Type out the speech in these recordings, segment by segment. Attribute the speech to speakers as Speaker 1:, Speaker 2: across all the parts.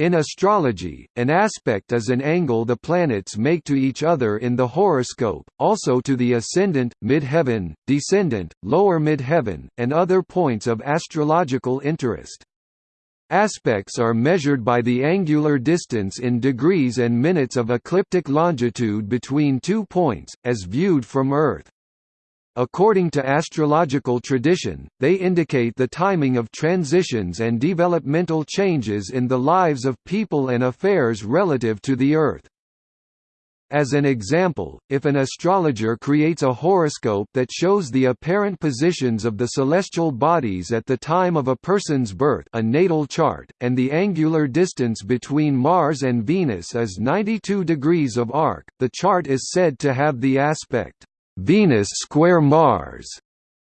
Speaker 1: In astrology, an aspect is an angle the planets make to each other in the horoscope, also to the ascendant, midheaven, descendant, lower midheaven, and other points of astrological interest. Aspects are measured by the angular distance in degrees and minutes of ecliptic longitude between two points, as viewed from Earth. According to astrological tradition, they indicate the timing of transitions and developmental changes in the lives of people and affairs relative to the Earth. As an example, if an astrologer creates a horoscope that shows the apparent positions of the celestial bodies at the time of a person's birth a natal chart, and the angular distance between Mars and Venus is 92 degrees of arc, the chart is said to have the aspect Venus square Mars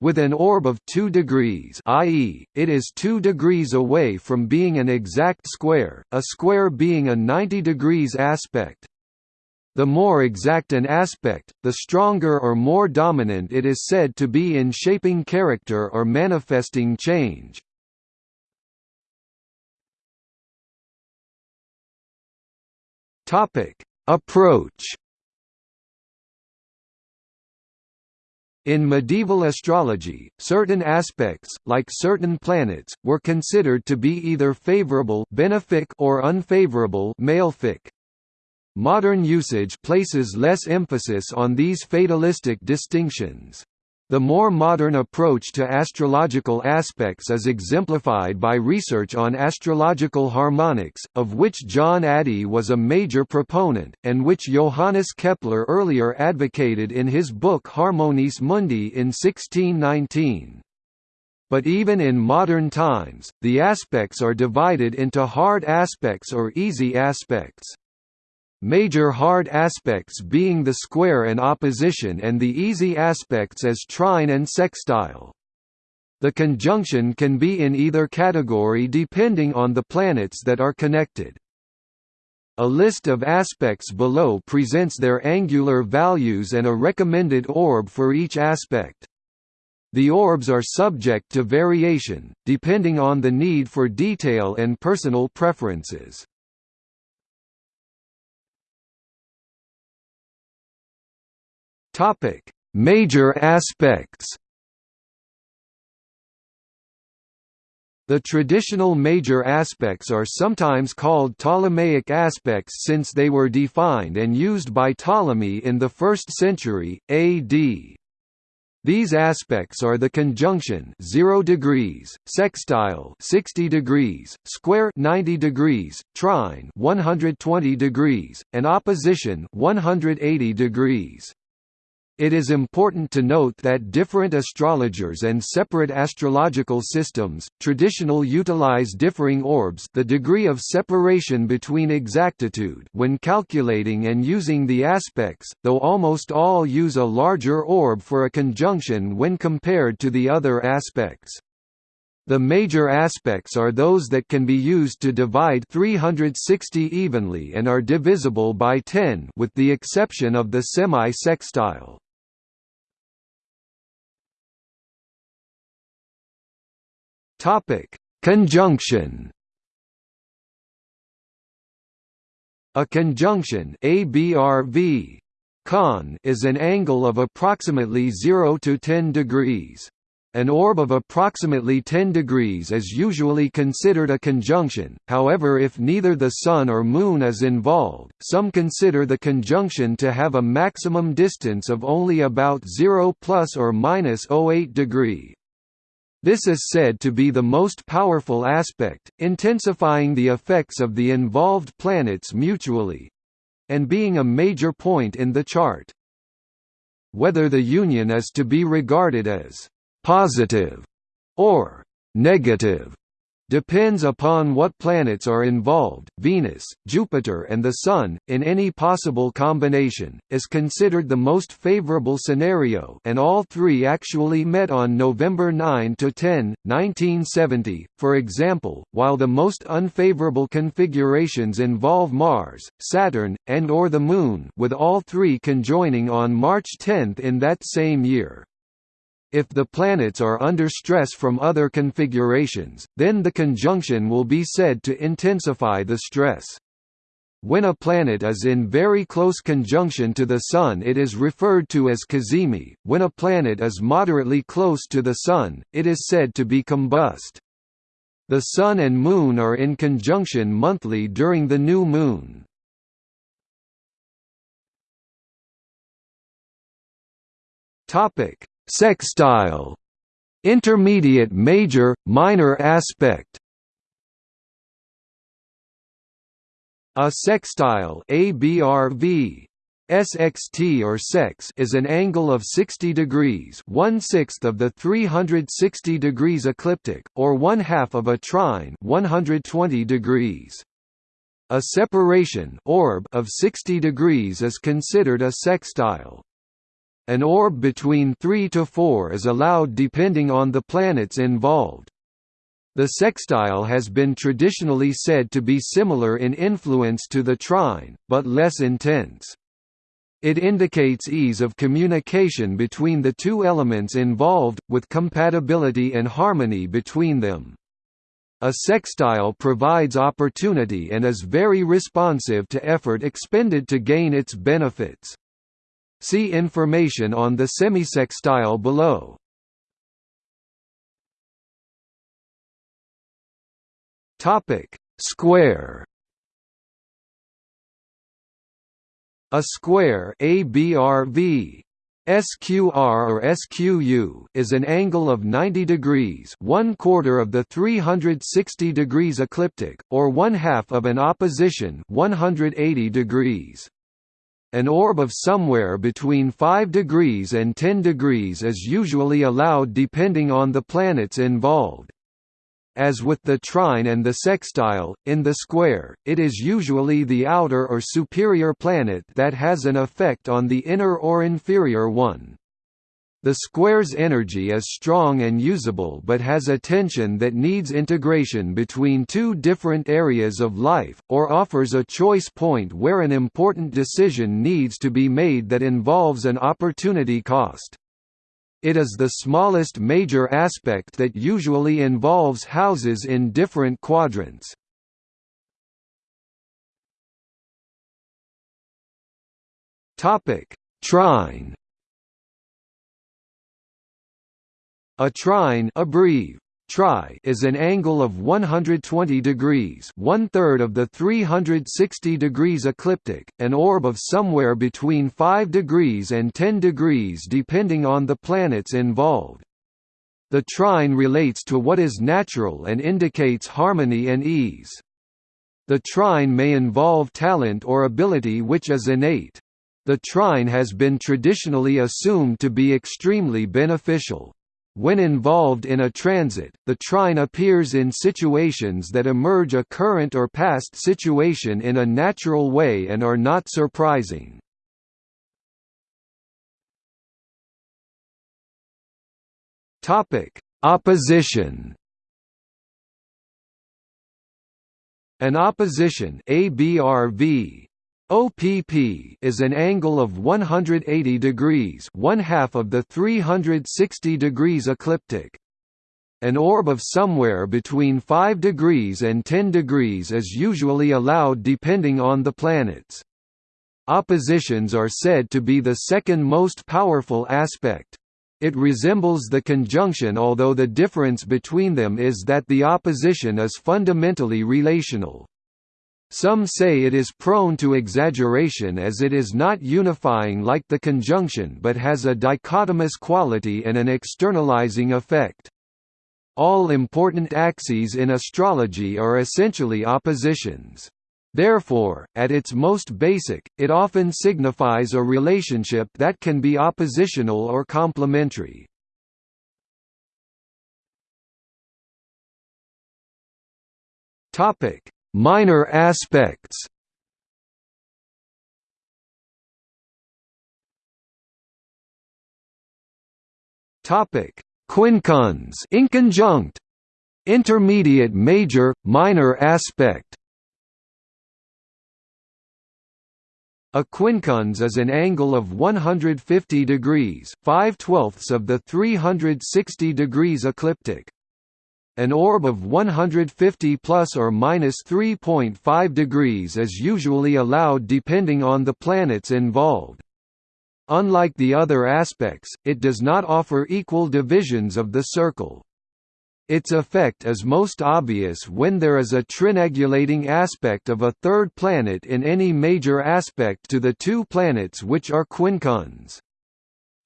Speaker 1: with an orb of 2 degrees i.e., it is 2 degrees away from being an exact square, a square being a 90 degrees aspect. The more exact an aspect, the stronger or more dominant it is said to be in shaping character or manifesting change. Approach In medieval astrology, certain aspects, like certain planets, were considered to be either favorable benefic or unfavorable malefic. Modern usage places less emphasis on these fatalistic distinctions. The more modern approach to astrological aspects is exemplified by research on astrological harmonics, of which John Addey was a major proponent, and which Johannes Kepler earlier advocated in his book Harmonices Mundi in 1619. But even in modern times, the aspects are divided into hard aspects or easy aspects major hard aspects being the square and opposition and the easy aspects as trine and sextile. The conjunction can be in either category depending on the planets that are connected. A list of aspects below presents their angular values and a recommended orb for each aspect. The orbs are subject to variation, depending on the need for detail and personal preferences. Topic: Major aspects. The traditional major aspects are sometimes called Ptolemaic aspects since they were defined and used by Ptolemy in the 1st century AD. These aspects are the conjunction 0 degrees, sextile 60 degrees, square 90 degrees, trine 120 degrees, and opposition 180 degrees. It is important to note that different astrologers and separate astrological systems, traditional utilize differing orbs the degree of separation between exactitude when calculating and using the aspects, though almost all use a larger orb for a conjunction when compared to the other aspects. The major aspects are those that can be used to divide 360 evenly and are divisible by 10 with the exception of the semi-sextile. Topic: Conjunction. A conjunction ABRV con is an angle of approximately 0 to 10 degrees. An orb of approximately 10 degrees is usually considered a conjunction, however if neither the Sun or Moon is involved, some consider the conjunction to have a maximum distance of only about 0 plus or minus 08 degree. This is said to be the most powerful aspect, intensifying the effects of the involved planets mutually—and being a major point in the chart. Whether the union is to be regarded as «positive» or «negative» depends upon what planets are involved. Venus, Jupiter, and the Sun, in any possible combination, is considered the most favorable scenario, and all three actually met on November 9 to 10, 1970. For example, while the most unfavorable configurations involve Mars, Saturn, and or the Moon, with all three conjoining on March 10 in that same year. If the planets are under stress from other configurations, then the conjunction will be said to intensify the stress. When a planet is in very close conjunction to the Sun it is referred to as cazimi, when a planet is moderately close to the Sun, it is said to be combust. The Sun and Moon are in conjunction monthly during the new moon. Topic: Sextile. Intermediate major, minor aspect. A sextile ABRV SXT or sex is an angle of 60 degrees, one-sixth of the 360 degrees ecliptic, or one-half of a trine, 120 degrees. A separation orb of 60 degrees is considered a sextile. An orb between 3 to 4 is allowed depending on the planets involved. The sextile has been traditionally said to be similar in influence to the trine, but less intense. It indicates ease of communication between the two elements involved, with compatibility and harmony between them. A sextile provides opportunity and is very responsive to effort expended to gain its benefits. See information on the semisextile below. Topic: Square. A square ABRV SQR or SQU is an angle of 90 degrees, one quarter of the 360 degrees ecliptic, or one half of an opposition 180 degrees. An orb of somewhere between 5 degrees and 10 degrees is usually allowed depending on the planets involved. As with the trine and the sextile, in the square, it is usually the outer or superior planet that has an effect on the inner or inferior one. The square's energy is strong and usable but has a tension that needs integration between two different areas of life, or offers a choice point where an important decision needs to be made that involves an opportunity cost. It is the smallest major aspect that usually involves houses in different quadrants. Trine A trine abbrev. Tri is an angle of 120 degrees one-third of the 360 degrees ecliptic, an orb of somewhere between 5 degrees and 10 degrees depending on the planets involved. The trine relates to what is natural and indicates harmony and ease. The trine may involve talent or ability which is innate. The trine has been traditionally assumed to be extremely beneficial. When involved in a transit, the trine appears in situations that emerge a current or past situation in a natural way and are not surprising. Opposition An opposition ABRV OPP is an angle of 180 degrees one half of the 360 degrees ecliptic. An orb of somewhere between 5 degrees and 10 degrees is usually allowed depending on the planets. Oppositions are said to be the second most powerful aspect. It resembles the conjunction although the difference between them is that the opposition is fundamentally relational. Some say it is prone to exaggeration as it is not unifying like the conjunction but has a dichotomous quality and an externalizing effect. All important axes in astrology are essentially oppositions. Therefore, at its most basic, it often signifies a relationship that can be oppositional or complementary. Topic: Minor aspects. Topic: Quincunx inconjunct. Intermediate major minor aspect. A quincunx is an angle of 150 degrees, 5 twelfths of the 360 degrees ecliptic. An orb of 150 plus or minus 3.5 degrees is usually allowed depending on the planets involved. Unlike the other aspects, it does not offer equal divisions of the circle. Its effect is most obvious when there is a triangulating aspect of a third planet in any major aspect to the two planets which are quincunx.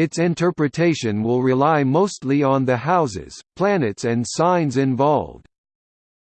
Speaker 1: Its interpretation will rely mostly on the houses, planets and signs involved.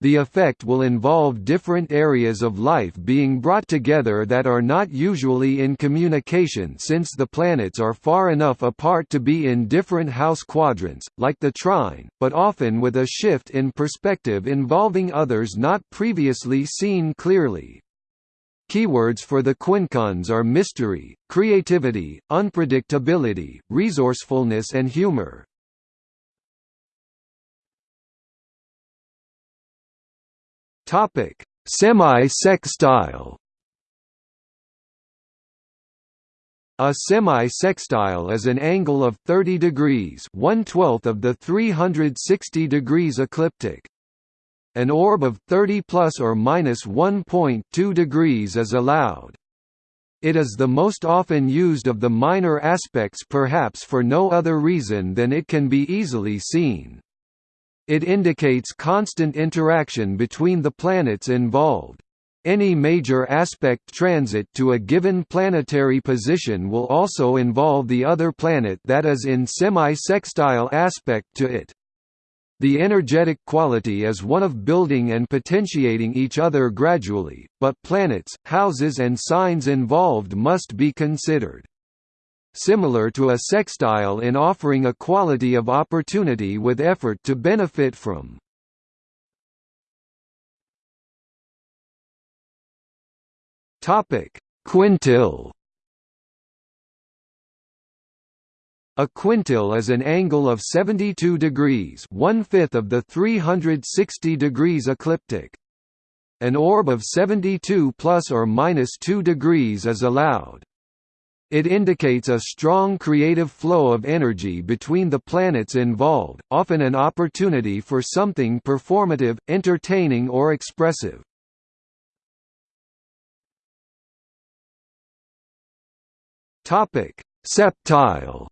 Speaker 1: The effect will involve different areas of life being brought together that are not usually in communication since the planets are far enough apart to be in different house quadrants, like the trine, but often with a shift in perspective involving others not previously seen clearly. Keywords for the quincunx are mystery, creativity, unpredictability, resourcefulness and humor. Topic: Semi-sextile. A semi-sextile is an angle of 30 degrees, 1/12th of the 360 degrees ecliptic. An orb of 30 plus or minus 1.2 degrees is allowed. It is the most often used of the minor aspects perhaps for no other reason than it can be easily seen. It indicates constant interaction between the planets involved. Any major aspect transit to a given planetary position will also involve the other planet that is in semi-sextile aspect to it. The energetic quality is one of building and potentiating each other gradually, but planets, houses and signs involved must be considered similar to a sextile in offering a quality of opportunity with effort to benefit from. Quintile. A quintile is an angle of 72 degrees, one-fifth of the 360 degrees ecliptic. An orb of 72 plus or minus 2 degrees is allowed. It indicates a strong creative flow of energy between the planets involved, often an opportunity for something performative, entertaining or expressive. Septile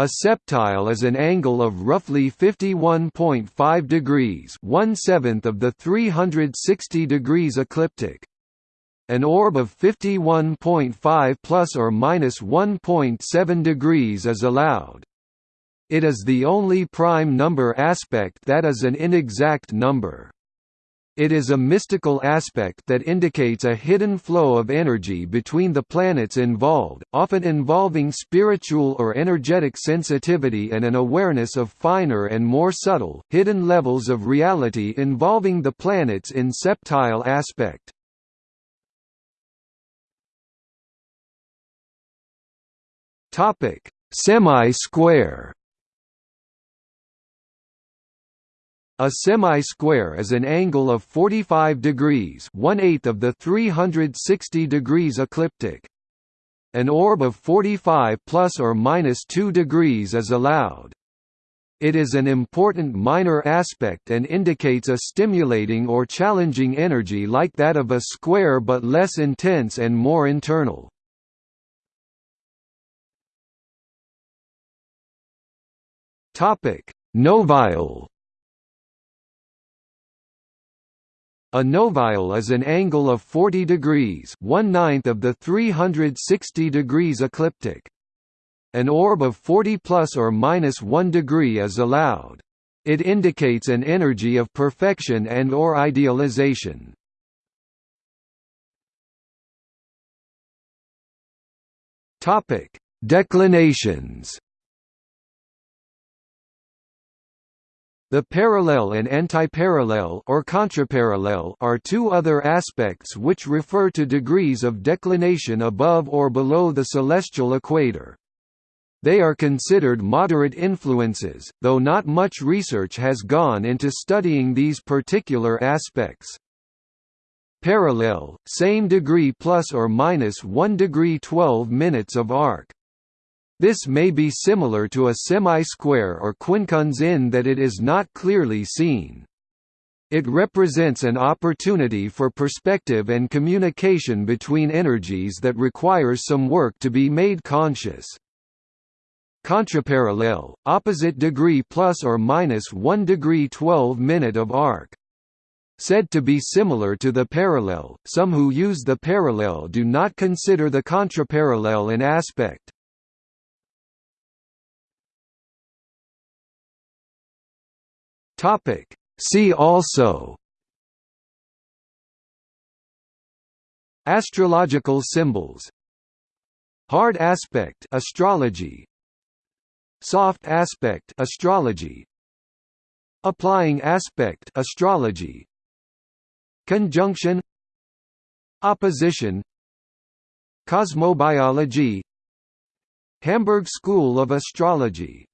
Speaker 1: A septile is an angle of roughly 51.5 degrees, one-seventh of the 360 degrees ecliptic an orb of 51.5 plus or minus 1.7 degrees is allowed. It is the only prime number aspect that is an inexact number. It is a mystical aspect that indicates a hidden flow of energy between the planets involved, often involving spiritual or energetic sensitivity and an awareness of finer and more subtle, hidden levels of reality involving the planets in septile aspect. Semi-square. A semi-square is an angle of 45 degrees, one-eighth of the 360 degrees ecliptic. An orb of 45 plus or minus 2 degrees is allowed. It is an important minor aspect and indicates a stimulating or challenging energy like that of a square but less intense and more internal. Novile. A novile is an angle of 40 degrees, one ninth of the 360 degrees ecliptic. An orb of 40 plus or minus 1 degree is allowed. It indicates an energy of perfection and or idealization. Topic: Declinations. The parallel and antiparallel or contraparallel are two other aspects which refer to degrees of declination above or below the celestial equator. They are considered moderate influences, though not much research has gone into studying these particular aspects. Parallel, same degree plus or minus 1 degree 12 minutes of arc. This may be similar to a semi-square or quincunx in that it is not clearly seen. It represents an opportunity for perspective and communication between energies that requires some work to be made conscious. Contraparallel, opposite degree plus or minus 1 degree 12 minute of arc. Said to be similar to the parallel, some who use the parallel do not consider the contraparallel in aspect. Topic. See also Astrological symbols Hard aspect astrology Soft aspect astrology Applying aspect astrology Conjunction Opposition Cosmobiology Hamburg School of Astrology